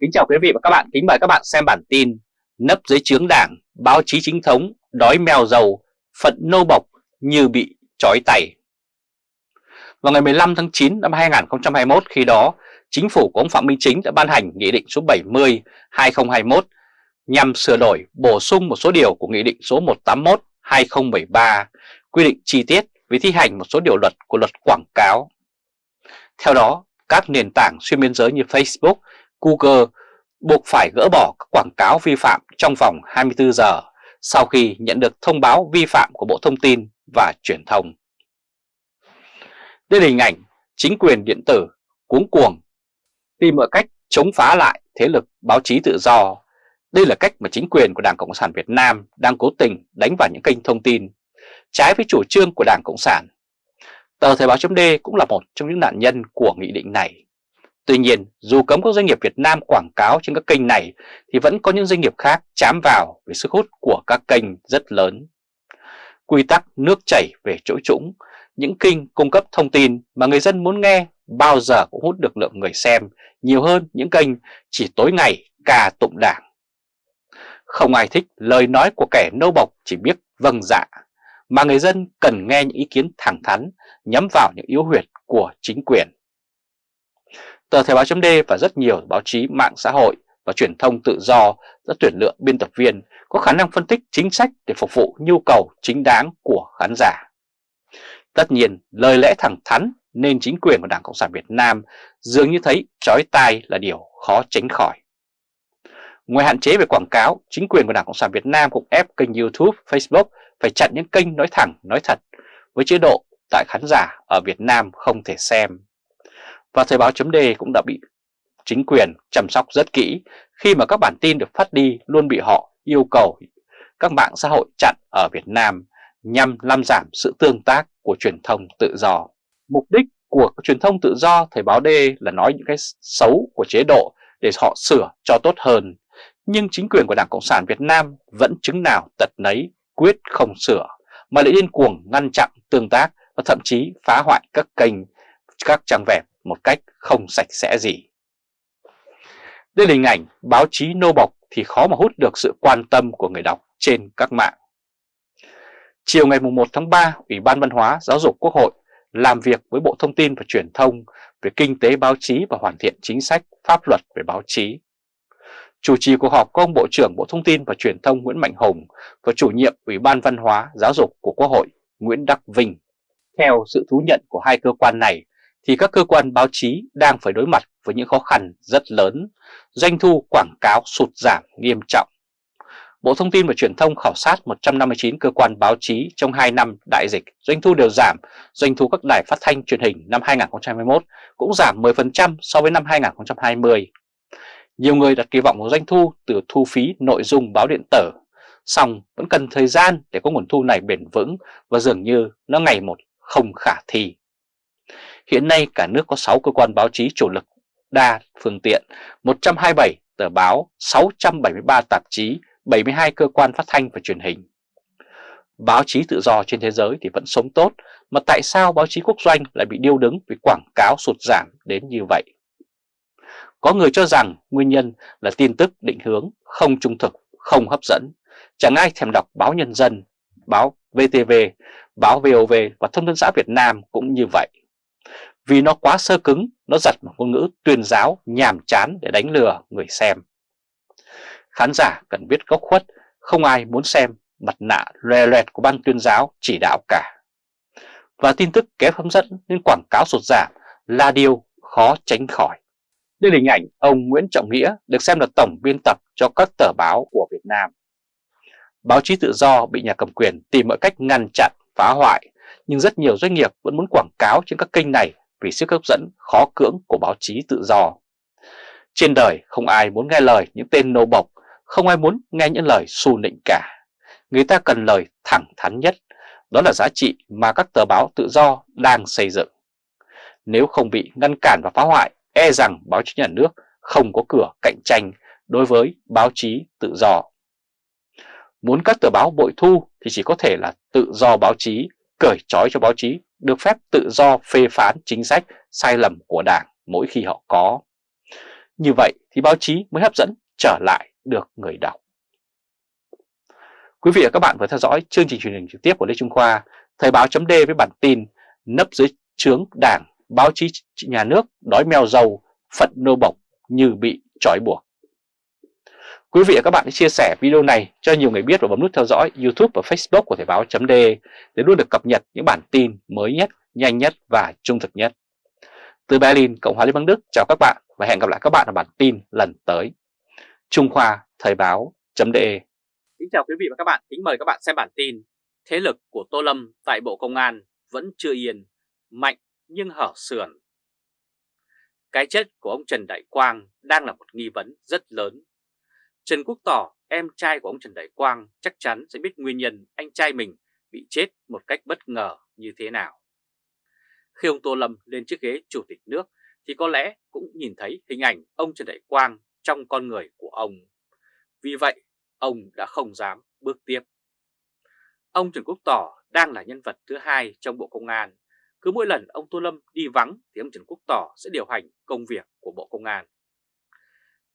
Kính chào quý vị và các bạn, kính mời các bạn xem bản tin Nấp dưới chướng đảng, báo chí chính thống, đói mèo dầu, phận nô bộc như bị trói tay Vào ngày 15 tháng 9 năm 2021 khi đó, chính phủ của ông Phạm Minh Chính đã ban hành Nghị định số 70-2021 nhằm sửa đổi, bổ sung một số điều của Nghị định số 181-2013 quy định chi tiết về thi hành một số điều luật của luật quảng cáo. Theo đó, các nền tảng xuyên biên giới như Facebook, Google buộc phải gỡ bỏ các quảng cáo vi phạm trong vòng 24 giờ sau khi nhận được thông báo vi phạm của Bộ Thông tin và Truyền thông. Đây là hình ảnh chính quyền điện tử cuống cuồng tìm mọi cách chống phá lại thế lực báo chí tự do. Đây là cách mà chính quyền của Đảng Cộng sản Việt Nam đang cố tình đánh vào những kênh thông tin trái với chủ trương của Đảng Cộng sản. Tờ Thời báo chấm cũng là một trong những nạn nhân của nghị định này. Tuy nhiên, dù cấm các doanh nghiệp Việt Nam quảng cáo trên các kênh này thì vẫn có những doanh nghiệp khác chám vào vì sức hút của các kênh rất lớn. Quy tắc nước chảy về chỗ trũng, những kênh cung cấp thông tin mà người dân muốn nghe bao giờ cũng hút được lượng người xem nhiều hơn những kênh chỉ tối ngày ca tụng đảng. Không ai thích lời nói của kẻ nâu bọc chỉ biết vâng dạ, mà người dân cần nghe những ý kiến thẳng thắn nhắm vào những yếu huyệt của chính quyền. Tờ Thời báo chấm và rất nhiều báo chí mạng xã hội và truyền thông tự do đã tuyển lựa biên tập viên có khả năng phân tích chính sách để phục vụ nhu cầu chính đáng của khán giả. Tất nhiên, lời lẽ thẳng thắn nên chính quyền của Đảng Cộng sản Việt Nam dường như thấy chói tai là điều khó tránh khỏi. Ngoài hạn chế về quảng cáo, chính quyền của Đảng Cộng sản Việt Nam cũng ép kênh YouTube, Facebook phải chặn những kênh nói thẳng, nói thật với chế độ tại khán giả ở Việt Nam không thể xem. Và Thời báo chấm cũng đã bị chính quyền chăm sóc rất kỹ khi mà các bản tin được phát đi luôn bị họ yêu cầu các mạng xã hội chặn ở Việt Nam nhằm làm giảm sự tương tác của truyền thông tự do. Mục đích của truyền thông tự do Thời báo D là nói những cái xấu của chế độ để họ sửa cho tốt hơn. Nhưng chính quyền của Đảng Cộng sản Việt Nam vẫn chứng nào tật nấy quyết không sửa mà lại điên cuồng ngăn chặn tương tác và thậm chí phá hoại các kênh, các trang web một cách không sạch sẽ gì. Đây là hình ảnh báo chí nô bộc thì khó mà hút được sự quan tâm của người đọc trên các mạng. Chiều ngày 1 tháng 3, Ủy ban Văn hóa Giáo dục Quốc hội làm việc với Bộ Thông tin và Truyền thông về kinh tế báo chí và hoàn thiện chính sách pháp luật về báo chí. Chủ trì cuộc họp có ông Bộ trưởng Bộ Thông tin và Truyền thông Nguyễn Mạnh Hùng và chủ nhiệm Ủy ban Văn hóa Giáo dục của Quốc hội Nguyễn Đắc Vinh. Theo sự thú nhận của hai cơ quan này thì các cơ quan báo chí đang phải đối mặt với những khó khăn rất lớn, doanh thu quảng cáo sụt giảm nghiêm trọng. Bộ Thông tin và Truyền thông khảo sát 159 cơ quan báo chí trong 2 năm đại dịch, doanh thu đều giảm, doanh thu các đài phát thanh truyền hình năm 2021 cũng giảm 10% so với năm 2020. Nhiều người đặt kỳ vọng vào doanh thu từ thu phí nội dung báo điện tử, song vẫn cần thời gian để có nguồn thu này bền vững và dường như nó ngày một không khả thi. Hiện nay cả nước có 6 cơ quan báo chí chủ lực đa phương tiện, 127 tờ báo, 673 tạp chí, 72 cơ quan phát thanh và truyền hình. Báo chí tự do trên thế giới thì vẫn sống tốt, mà tại sao báo chí quốc doanh lại bị điêu đứng vì quảng cáo sụt giảm đến như vậy? Có người cho rằng nguyên nhân là tin tức định hướng, không trung thực, không hấp dẫn. Chẳng ai thèm đọc báo Nhân dân, báo VTV, báo VOV và Thông tấn xã Việt Nam cũng như vậy. Vì nó quá sơ cứng, nó giật một ngôn ngữ tuyên giáo nhàm chán để đánh lừa người xem. Khán giả cần biết góc khuất, không ai muốn xem mặt nạ lòe loẹt của ban tuyên giáo chỉ đạo cả. Và tin tức kém hấp dẫn nên quảng cáo sụt giảm là điều khó tránh khỏi. Đây là hình ảnh ông Nguyễn Trọng Nghĩa được xem là tổng biên tập cho các tờ báo của Việt Nam. Báo chí tự do bị nhà cầm quyền tìm mọi cách ngăn chặn, phá hoại, nhưng rất nhiều doanh nghiệp vẫn muốn quảng cáo trên các kênh này vì sức hấp dẫn khó cưỡng của báo chí tự do. Trên đời không ai muốn nghe lời những tên nô bộc, không ai muốn nghe những lời xu nịnh cả. Người ta cần lời thẳng thắn nhất, đó là giá trị mà các tờ báo tự do đang xây dựng. Nếu không bị ngăn cản và phá hoại, e rằng báo chí nhà nước không có cửa cạnh tranh đối với báo chí tự do. Muốn các tờ báo bội thu thì chỉ có thể là tự do báo chí, cởi trói cho báo chí được phép tự do phê phán chính sách sai lầm của Đảng mỗi khi họ có. Như vậy thì báo chí mới hấp dẫn trở lại được người đọc. Quý vị và các bạn vừa theo dõi chương trình truyền hình trực tiếp của Lê Trung Khoa, Thời báo chấm với bản tin nấp dưới trướng đảng, báo chí nhà nước đói mèo dầu, phận nô bộc như bị trói buộc. Quý vị và các bạn hãy chia sẻ video này cho nhiều người biết và bấm nút theo dõi YouTube và Facebook của Thời báo .de để luôn được cập nhật những bản tin mới nhất, nhanh nhất và trung thực nhất. Từ Berlin, Cộng hòa Liên bang Đức, chào các bạn và hẹn gặp lại các bạn ở bản tin lần tới. Trung Khoa Thời báo .de. Kính chào quý vị và các bạn, kính mời các bạn xem bản tin Thế lực của Tô Lâm tại Bộ Công an vẫn chưa yên, mạnh nhưng hở sườn. Cái chết của ông Trần Đại Quang đang là một nghi vấn rất lớn. Trần Quốc Tỏ, em trai của ông Trần Đại Quang chắc chắn sẽ biết nguyên nhân anh trai mình bị chết một cách bất ngờ như thế nào. Khi ông Tô Lâm lên chiếc ghế chủ tịch nước thì có lẽ cũng nhìn thấy hình ảnh ông Trần Đại Quang trong con người của ông. Vì vậy, ông đã không dám bước tiếp. Ông Trần Quốc Tỏ đang là nhân vật thứ hai trong Bộ Công an. Cứ mỗi lần ông Tô Lâm đi vắng thì ông Trần Quốc Tỏ sẽ điều hành công việc của Bộ Công an.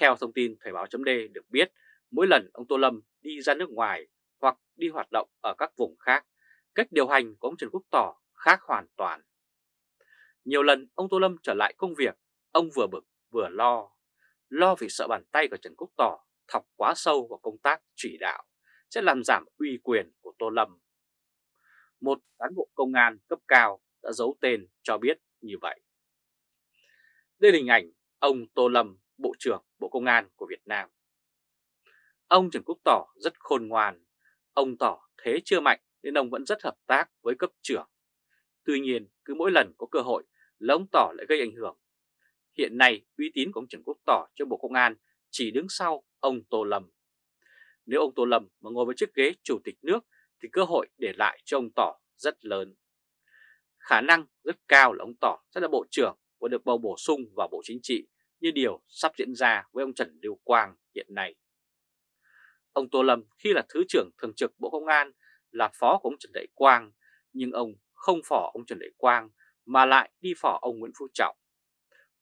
Theo thông tin Thời báo chấm được biết, mỗi lần ông Tô Lâm đi ra nước ngoài hoặc đi hoạt động ở các vùng khác, cách điều hành của ông Trần Quốc Tỏ khác hoàn toàn. Nhiều lần ông Tô Lâm trở lại công việc, ông vừa bực vừa lo. Lo vì sợ bàn tay của Trần Quốc Tỏ thọc quá sâu vào công tác chỉ đạo sẽ làm giảm uy quyền của Tô Lâm. Một cán bộ công an cấp cao đã giấu tên cho biết như vậy. Đây là hình ảnh ông Tô Lâm, Bộ trưởng Bộ Công an của Việt Nam. Ông Trần Quốc Tỏ rất khôn ngoan, ông tỏ thế chưa mạnh nên ông vẫn rất hợp tác với cấp trưởng. Tuy nhiên, cứ mỗi lần có cơ hội là ông Tỏ lại gây ảnh hưởng. Hiện nay, uy tín của ông Trần Quốc Tỏ cho Bộ Công an chỉ đứng sau ông Tô Lâm. Nếu ông Tô Lâm mà ngồi với chiếc ghế chủ tịch nước thì cơ hội để lại cho ông Tỏ rất lớn. Khả năng rất cao là ông Tỏ sẽ là bộ trưởng và được bầu bổ sung vào Bộ Chính trị như điều sắp diễn ra với ông Trần Lưu Quang hiện nay. Ông Tô Lâm khi là Thứ trưởng Thường trực Bộ Công an là phó của ông Trần Đại Quang, nhưng ông không phỏ ông Trần Đại Quang mà lại đi phỏ ông Nguyễn Phú Trọng.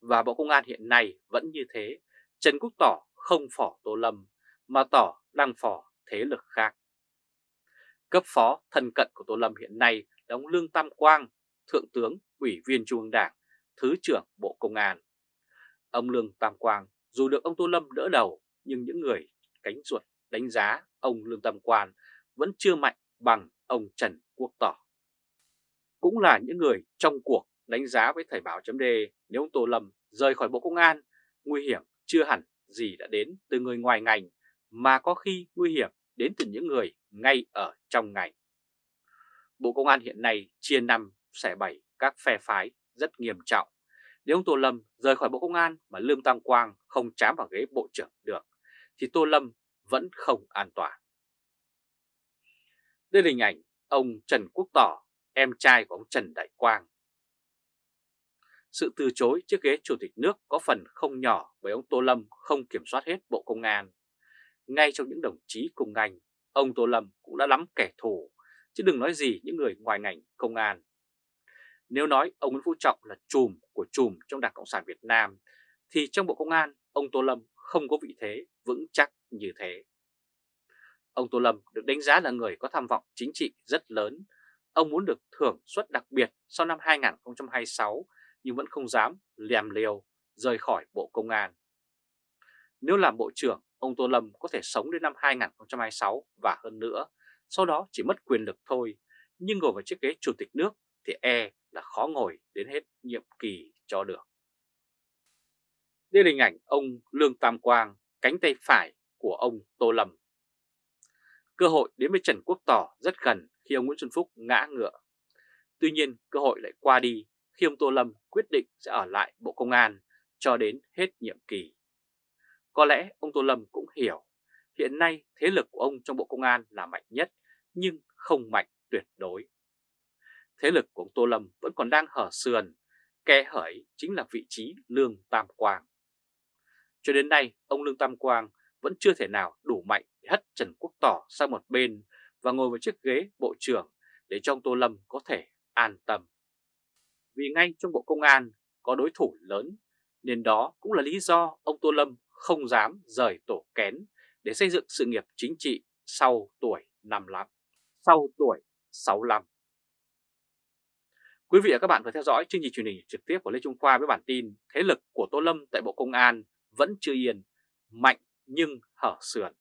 Và Bộ Công an hiện nay vẫn như thế, Trần Quốc Tỏ không phỏ Tô Lâm mà Tỏ đang phỏ thế lực khác. Cấp phó thân cận của Tô Lâm hiện nay là ông Lương Tam Quang, Thượng tướng, Ủy viên Trung ương Đảng, Thứ trưởng Bộ Công an. Ông Lương Tam Quang dù được ông Tô Lâm đỡ đầu nhưng những người cánh ruột đánh giá ông Lương Tam Quang vẫn chưa mạnh bằng ông Trần Quốc Tỏ. Cũng là những người trong cuộc đánh giá với Thời báo chấm nếu ông Tô Lâm rời khỏi Bộ Công an, nguy hiểm chưa hẳn gì đã đến từ người ngoài ngành mà có khi nguy hiểm đến từ những người ngay ở trong ngành. Bộ Công an hiện nay chia năm xẻ bảy các phe phái rất nghiêm trọng. Nếu ông Tô Lâm rời khỏi Bộ Công an mà Lương Tam Quang không chám vào ghế Bộ trưởng được, thì Tô Lâm vẫn không an toàn. Đây là hình ảnh ông Trần Quốc Tỏ, em trai của ông Trần Đại Quang. Sự từ chối chiếc ghế chủ tịch nước có phần không nhỏ bởi ông Tô Lâm không kiểm soát hết Bộ Công an. Ngay trong những đồng chí cùng ngành, ông Tô Lâm cũng đã lắm kẻ thù, chứ đừng nói gì những người ngoài ngành công an. Nếu nói ông Nguyễn Phú Trọng là chùm của chùm trong Đảng Cộng sản Việt Nam, thì trong Bộ Công an, ông Tô Lâm không có vị thế vững chắc như thế. Ông Tô Lâm được đánh giá là người có tham vọng chính trị rất lớn. Ông muốn được thưởng suất đặc biệt sau năm 2026 nhưng vẫn không dám lèm liều rời khỏi Bộ Công an. Nếu làm Bộ trưởng, ông Tô Lâm có thể sống đến năm 2026 và hơn nữa, sau đó chỉ mất quyền lực thôi, nhưng ngồi vào chiếc ghế Chủ tịch nước thì e là khó ngồi đến hết nhiệm kỳ cho được. Đây là hình ảnh ông Lương Tam Quang, cánh tay phải của ông Tô Lâm. Cơ hội đến với Trần Quốc Tỏ rất gần khi ông Nguyễn Xuân Phúc ngã ngựa. Tuy nhiên cơ hội lại qua đi khi ông Tô Lâm quyết định sẽ ở lại Bộ Công an cho đến hết nhiệm kỳ. Có lẽ ông Tô Lâm cũng hiểu hiện nay thế lực của ông trong Bộ Công an là mạnh nhất nhưng không mạnh tuyệt đối. Thế lực của ông Tô Lâm vẫn còn đang hở sườn, kẽ hởi chính là vị trí Lương Tam Quang. Cho đến nay, ông Lương Tam Quang vẫn chưa thể nào đủ mạnh để hất Trần Quốc Tỏ sang một bên và ngồi vào chiếc ghế Bộ trưởng để cho ông Tô Lâm có thể an tâm. Vì ngay trong Bộ Công an có đối thủ lớn nên đó cũng là lý do ông Tô Lâm không dám rời tổ kén để xây dựng sự nghiệp chính trị sau tuổi 55, sau tuổi 65. Quý vị và các bạn vừa theo dõi chương trình truyền hình trực tiếp của Lê Trung Khoa với bản tin Thế lực của Tô Lâm tại Bộ Công an vẫn chưa yên, mạnh nhưng hở sườn.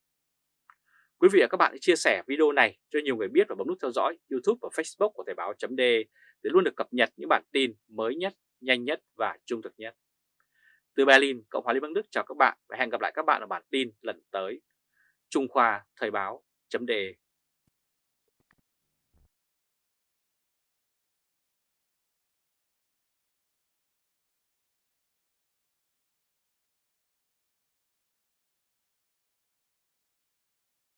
Quý vị và các bạn hãy chia sẻ video này cho nhiều người biết và bấm nút theo dõi YouTube và Facebook của Thời báo .d để luôn được cập nhật những bản tin mới nhất, nhanh nhất và trung thực nhất. Từ Berlin, Cộng hòa Liên bang Đức chào các bạn và hẹn gặp lại các bạn ở bản tin lần tới. Trung Khoa Thời báo .d